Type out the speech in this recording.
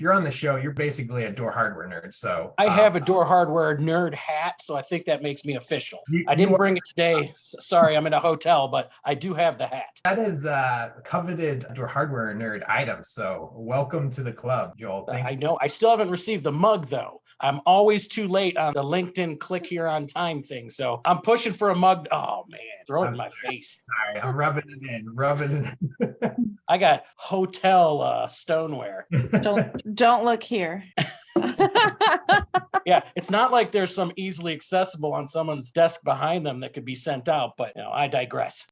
you're on the show, you're basically a door hardware nerd. So I um, have a door hardware nerd hat, so I think that makes me official. you- I didn't bring it today. Sorry, I'm in a hotel, but I do have the hat. That is a coveted door hardware nerd item. So welcome to the club, Joel. Thanks. I know. I still haven't received the mug though. I'm always too late on the LinkedIn click here on time thing. So I'm pushing for a mug. Oh man, throw it in I'm my face. Sorry, I'm rubbing it in, rubbing it I got hotel uh, stoneware. Don't don't look here. Yeah, it's not like there's some easily accessible on someone's desk behind them that could be sent out, but you know, I digress.